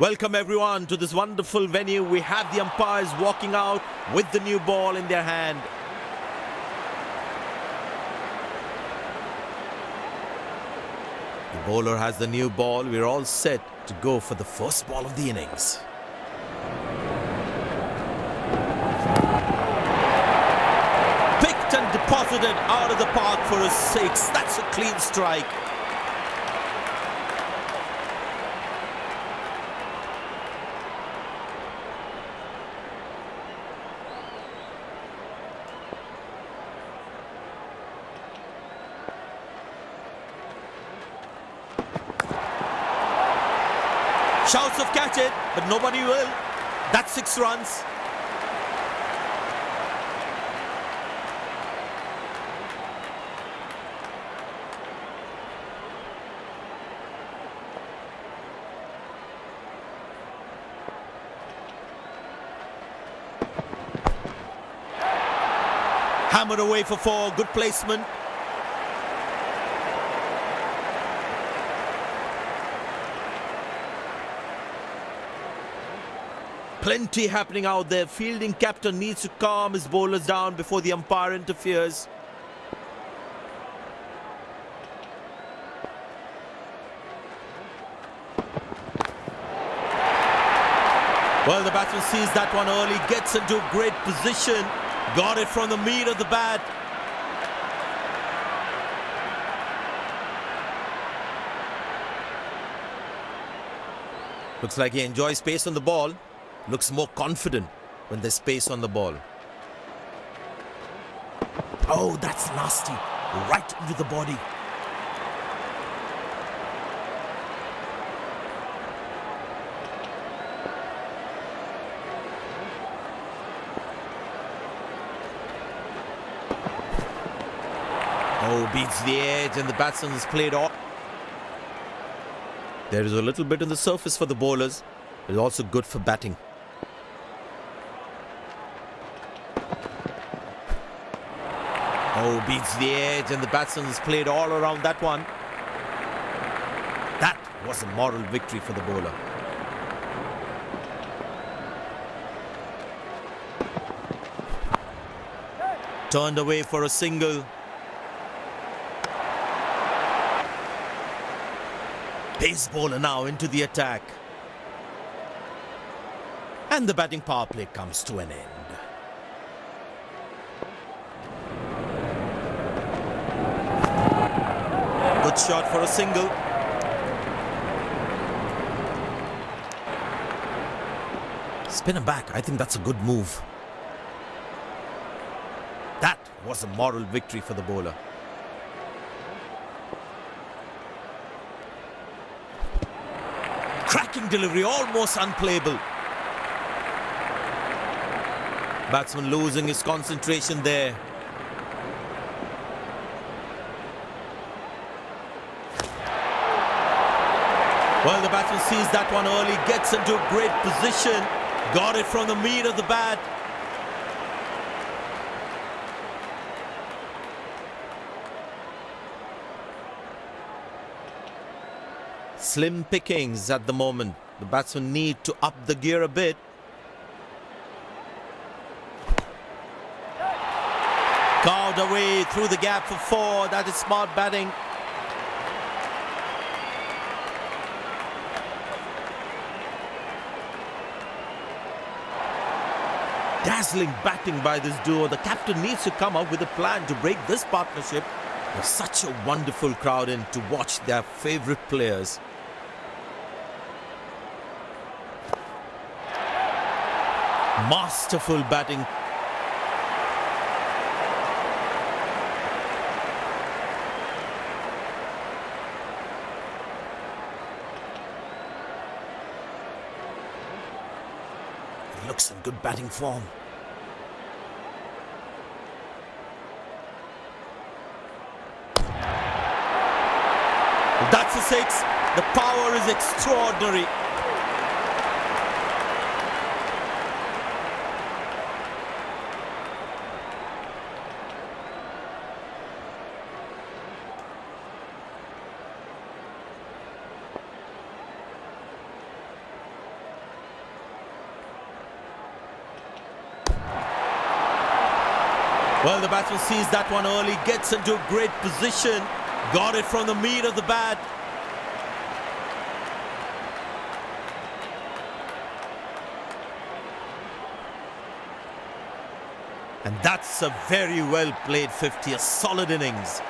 Welcome everyone to this wonderful venue. We have the umpires walking out with the new ball in their hand. The bowler has the new ball. We're all set to go for the first ball of the innings. Picked and deposited out of the park for a six. That's a clean strike. Shouts of catch it, but nobody will. That's six runs. Hammered away for four. Good placement. Plenty happening out there. Fielding captain needs to calm his bowlers down before the umpire interferes. Well, the batsman sees that one early, gets into a great position, got it from the meat of the bat. Looks like he enjoys space on the ball looks more confident when there's space on the ball. Oh, that's nasty. Right into the body. Oh, beats the edge and the batsman has played off. There is a little bit on the surface for the bowlers. It's also good for batting. Oh, beats the edge and the batsman's played all around that one. That was a moral victory for the bowler. Turned away for a single. Pace bowler now into the attack. And the batting power play comes to an end. Shot for a single. Spin him back. I think that's a good move. That was a moral victory for the bowler. Cracking delivery, almost unplayable. Batsman losing his concentration there. Well, the batsman sees that one early, gets into a great position, got it from the meat of the bat. Slim pickings at the moment. The batsmen need to up the gear a bit. Carved away through the gap for four. That is smart batting. Dazzling batting by this duo. The captain needs to come up with a plan to break this partnership. There's such a wonderful crowd in to watch their favorite players. Masterful batting looks in good batting form. That's a six. The power is extraordinary. Well, the batsman sees that one early, gets into a great position got it from the meat of the bat. And that's a very well played 50, a solid innings.